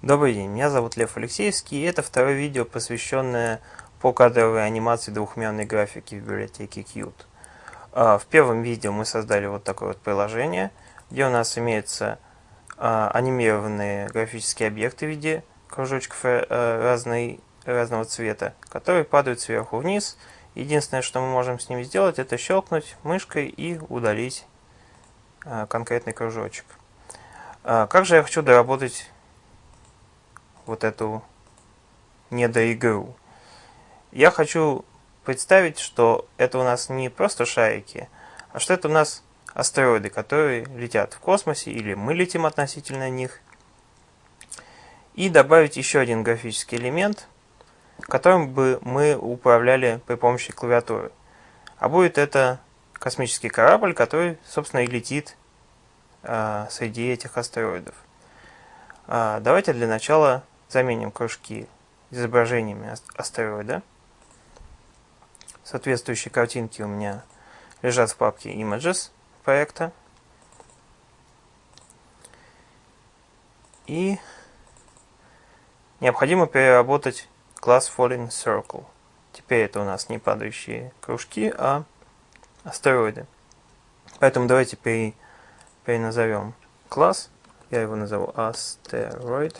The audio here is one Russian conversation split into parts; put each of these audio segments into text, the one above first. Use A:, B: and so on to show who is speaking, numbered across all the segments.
A: Добрый день, меня зовут Лев Алексеевский, и это второе видео, посвященное покадровой анимации двухмерной графики в библиотеке Qt. А, в первом видео мы создали вот такое вот приложение, где у нас имеются а, анимированные графические объекты в виде кружочков э, разной, разного цвета, которые падают сверху вниз. Единственное, что мы можем с ними сделать, это щелкнуть мышкой и удалить а, конкретный кружочек. Как же я хочу доработать вот эту недоигру. Я хочу представить, что это у нас не просто шарики, а что это у нас астероиды, которые летят в космосе, или мы летим относительно них. И добавить еще один графический элемент, которым бы мы управляли при помощи клавиатуры. А будет это космический корабль, который, собственно, и летит э, среди этих астероидов. Э, давайте для начала заменим кружки изображениями астероида. Соответствующие картинки у меня лежат в папке Images проекта. И необходимо переработать класс Falling Circle. Теперь это у нас не падающие кружки, а астероиды. Поэтому давайте переназовем класс. Я его назову Asteroid.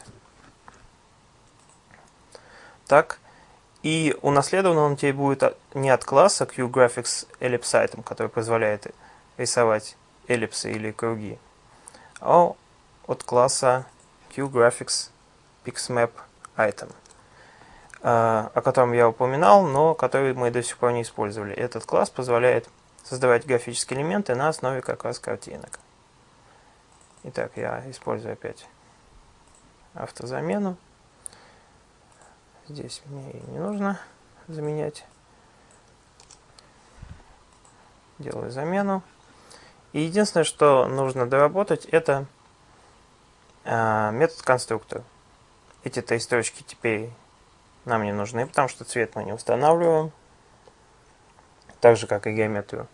A: Так. И унаследован он теперь будет не от класса QGraphics Ellipse Item, который позволяет рисовать эллипсы или круги, а от класса QGraphics PixMap Item, а, о котором я упоминал, но который мы до сих пор не использовали. Этот класс позволяет создавать графические элементы на основе как раз картинок. Итак, я использую опять автозамену. Здесь мне и не нужно заменять. Делаю замену. И единственное, что нужно доработать, это э, метод конструктор. Эти три строчки теперь нам не нужны, потому что цвет мы не устанавливаем. Так же, как и геометрию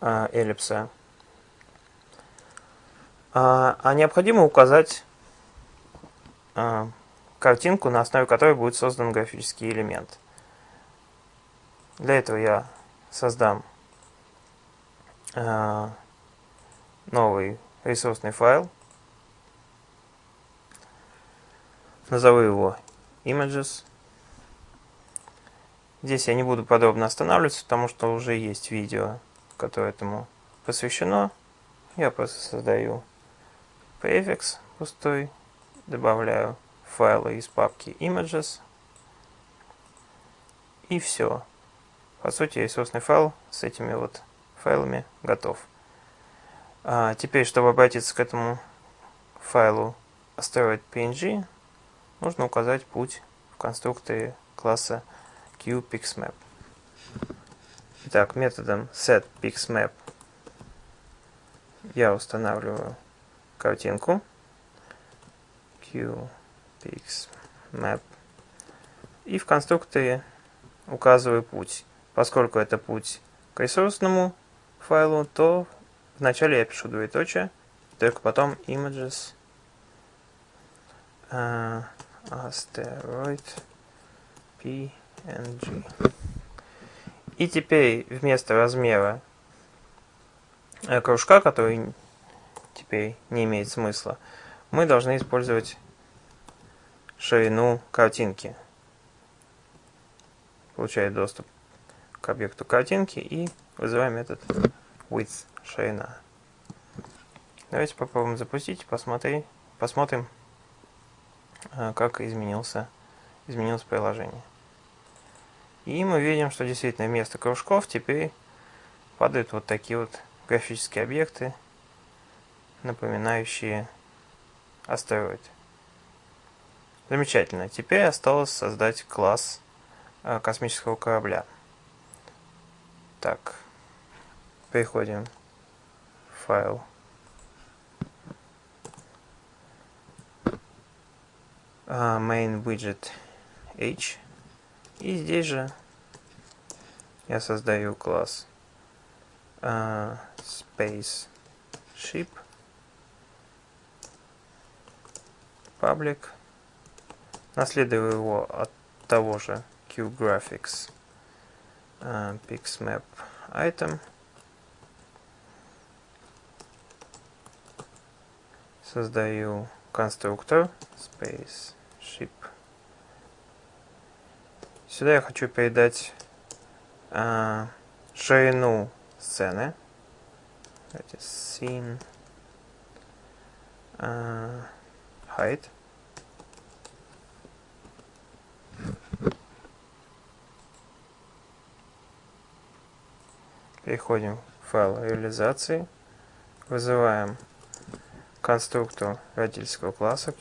A: э, эллипса. А, а необходимо указать э, картинку, на основе которой будет создан графический элемент. Для этого я создам э, новый ресурсный файл. Назову его images. Здесь я не буду подробно останавливаться, потому что уже есть видео, которое этому посвящено. Я просто создаю префикс пустой, добавляю файлы из папки images. И все. По сути, ресурсный файл с этими вот файлами готов. А теперь, чтобы обратиться к этому файлу asteroid.png, нужно указать путь в конструкторе класса QPixMap. Итак, методом setPixMap я устанавливаю картинку Q pixmap. И в конструкторе указываю путь. Поскольку это путь к ресурсному файлу, то вначале я пишу двоеточие, только потом images uh, asteroid png. И теперь вместо размера э, кружка, который теперь не имеет смысла, мы должны использовать ширину картинки. Получает доступ к объекту картинки и вызываем метод width ширина. Давайте попробуем запустить, посмотри, посмотрим, э, как изменился, изменилось приложение. И мы видим, что действительно вместо кружков теперь падают вот такие вот графические объекты, напоминающие астероид. Замечательно. Теперь осталось создать класс э, космического корабля. Так, переходим в файл. Uh, main widget h. И здесь же я создаю класс uh, space ship public Наследую его от того же QGraphics uh, PixMap item. Создаю конструктор spaceship. Сюда я хочу передать uh, ширину сцены. Давайте scene uh, height. Переходим в файл реализации. Вызываем конструктор родительского класса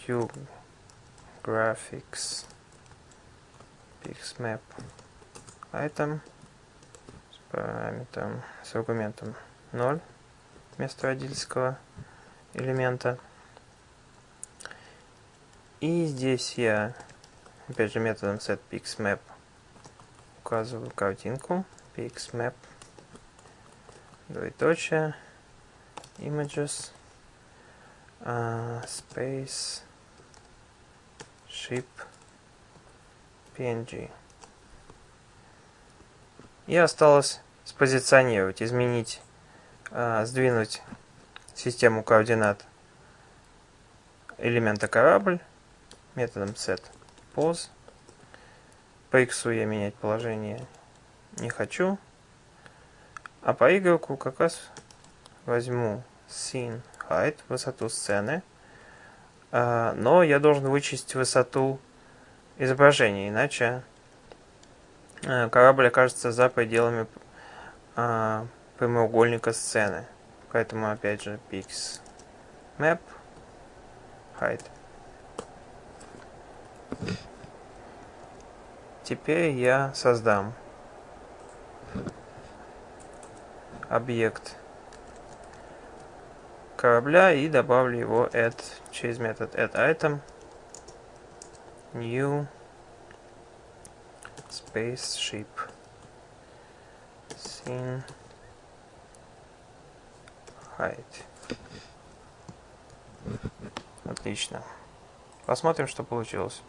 A: QGraphics с параметром, с аргументом 0 вместо родительского элемента. И здесь я, опять же, методом setPixMap указываю картинку pixmap двоеточие, images, uh, space, ship, png. И осталось спозиционировать, изменить, uh, сдвинуть систему координат элемента корабль методом set pose. По x я менять положение не хочу. А по Y как раз возьму scene height, высоту сцены. А, но я должен вычесть высоту изображения, иначе а, корабль окажется за пределами а, прямоугольника сцены. Поэтому опять же pix map height. Теперь я создам объект корабля и добавлю его add через метод addItem new spaceship scene height. Отлично. Посмотрим, что получилось.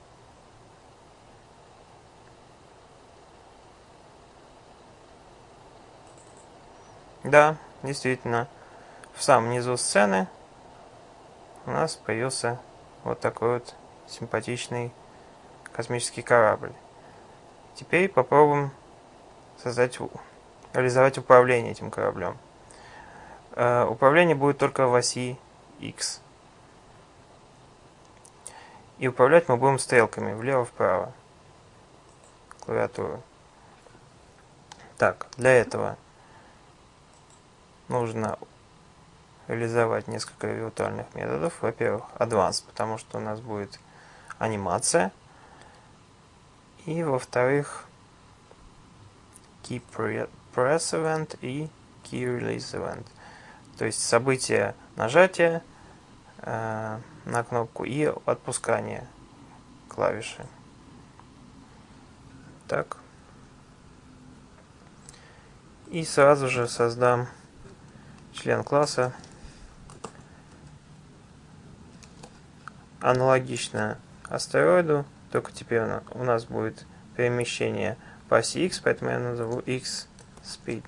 A: Да, действительно, в самом низу сцены у нас появился вот такой вот симпатичный космический корабль. Теперь попробуем создать, реализовать управление этим кораблем. Э, управление будет только в оси X. И управлять мы будем стрелками влево-вправо. Клавиатуру. Так, для этого нужно реализовать несколько виртуальных методов. Во-первых, Advanced, потому что у нас будет анимация. И во-вторых, Key Press Event и Key Release Event. То есть событие нажатия э, на кнопку и отпускание клавиши. Так. И сразу же создам член класса аналогично астероиду, только теперь у нас будет перемещение по оси x, поэтому я назову x speed.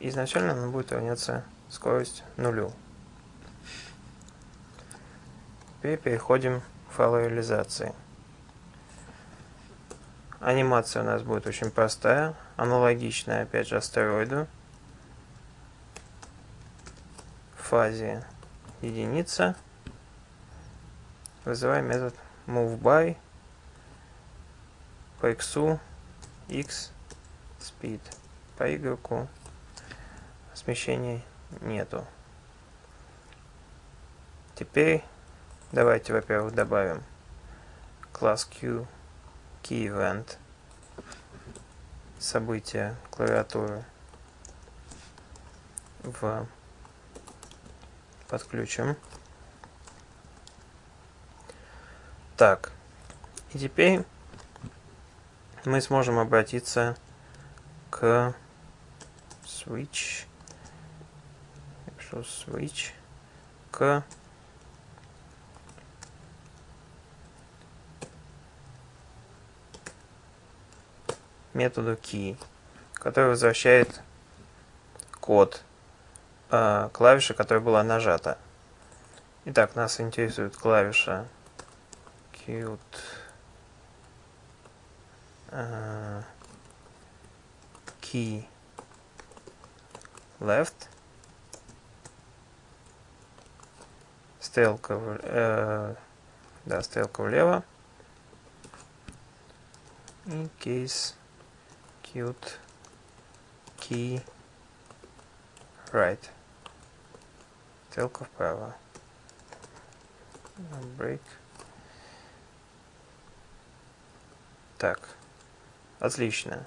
A: Изначально она будет равняться скорость нулю. Теперь переходим к файлу реализации. Анимация у нас будет очень простая, аналогичная опять же астероиду. Фазе единица вызываем метод moveBy по x x speed по y смещения нету. Теперь давайте, во-первых, добавим класс Q key event события клавиатуры в подключим. Так, и теперь мы сможем обратиться к switch, я switch, к методу key, который возвращает код э, клавиши, которая была нажата. Итак, нас интересует клавиша. Cute. Э, key. Left. Стрелка, э, да, стрелка влево. И case cute. Key. Right стрелка вправо break так отлично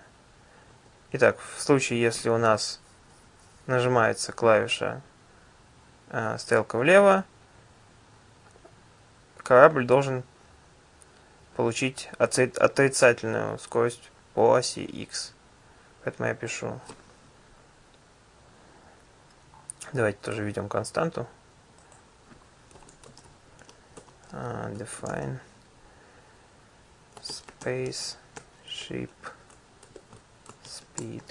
A: итак в случае если у нас нажимается клавиша э, стрелка влево корабль должен получить отрицательную скорость по оси x. Поэтому я пишу. Давайте тоже введем константу. Uh, define space ship speed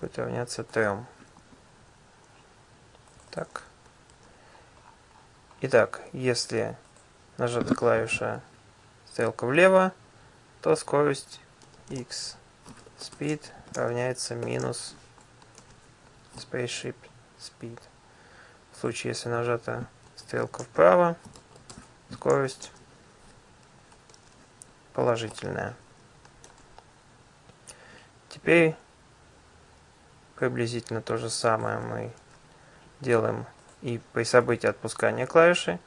A: будет равняться 3. Так. Итак, если нажата клавиша стрелка влево, то скорость x speed равняется минус spaceship speed. В случае, если нажата стрелка вправо, скорость положительная. Теперь приблизительно то же самое мы делаем и при событии отпускания клавиши.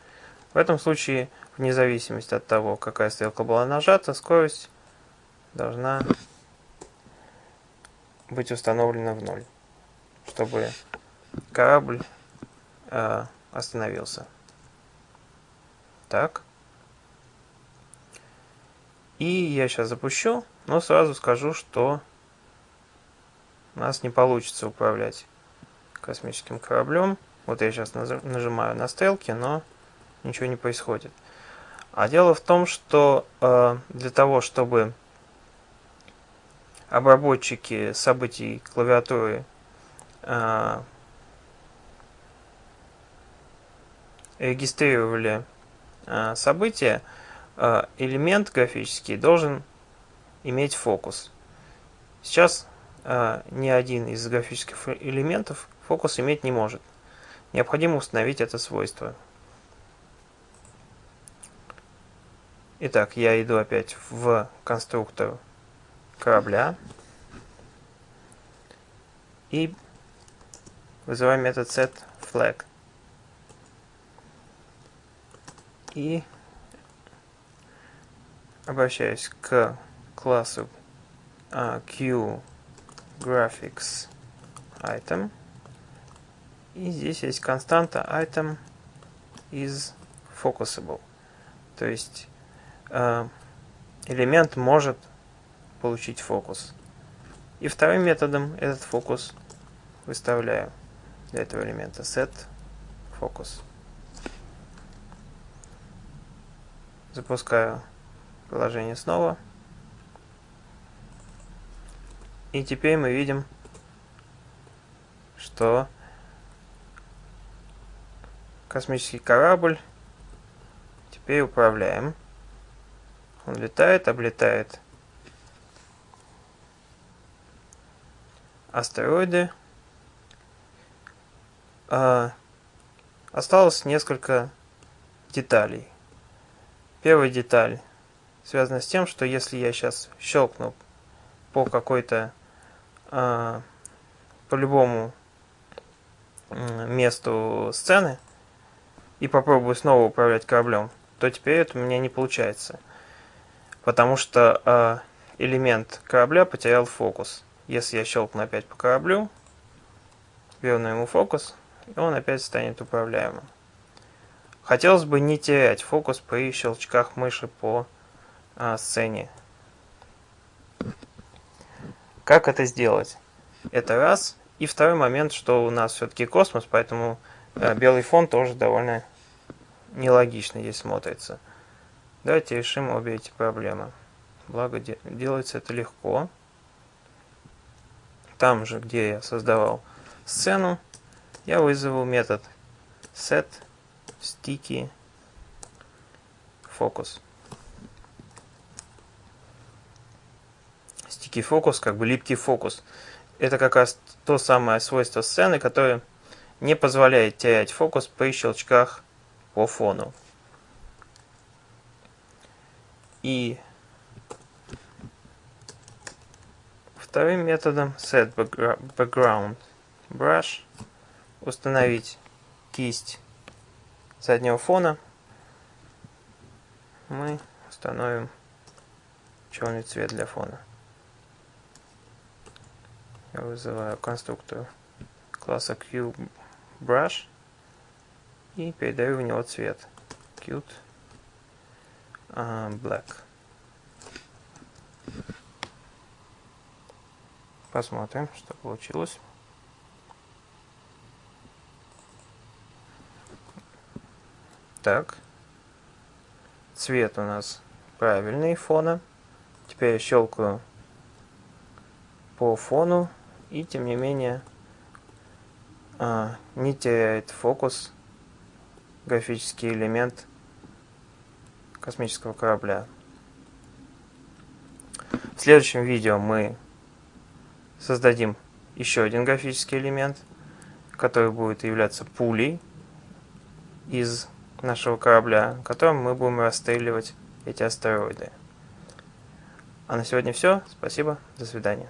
A: В этом случае, вне зависимости от того, какая стрелка была нажата, скорость должна быть установлена в ноль, чтобы корабль э, остановился. Так. И я сейчас запущу, но сразу скажу, что у нас не получится управлять космическим кораблем. Вот я сейчас нажимаю на стрелки, но ничего не происходит. А дело в том, что э, для того, чтобы обработчики событий клавиатуры регистрировали э, события, э, элемент графический должен иметь фокус. Сейчас э, ни один из графических элементов фокус иметь не может. Необходимо установить это свойство. Итак, я иду опять в конструктор корабля и вызываю метод setFlag. И обращаюсь к классу uh, QGraphicsItem. И здесь есть константа item is focusable. То есть Э, элемент может получить фокус. И вторым методом этот фокус выставляю для этого элемента set focus. Запускаю приложение снова. И теперь мы видим, что космический корабль теперь управляем. Он летает, облетает астероиды. А, осталось несколько деталей. Первая деталь связана с тем, что если я сейчас щелкну по какой-то, а, по любому месту сцены и попробую снова управлять кораблем, то теперь это у меня не получается потому что э, элемент корабля потерял фокус. Если я щелкну опять по кораблю, верну ему фокус, и он опять станет управляемым. Хотелось бы не терять фокус при щелчках мыши по э, сцене. Как это сделать? Это раз. И второй момент, что у нас все-таки космос, поэтому э, белый фон тоже довольно нелогично здесь смотрится. Давайте решим обе эти проблемы. благо делается это легко. Там же, где я создавал сцену, я вызову метод set sticky focus. Sticky focus, как бы липкий фокус. Это как раз то самое свойство сцены, которое не позволяет терять фокус при щелчках по фону. И вторым методом set background brush установить кисть заднего фона мы установим черный цвет для фона. Я вызываю конструктор класса QBrush и передаю в него цвет Qt uh, Black. Посмотрим, что получилось. Так. Цвет у нас правильный фона. Теперь я щелкаю по фону и тем не менее а, не теряет фокус графический элемент космического корабля. В следующем видео мы создадим еще один графический элемент, который будет являться пулей из нашего корабля, которым мы будем расстреливать эти астероиды. А на сегодня все. Спасибо. До свидания.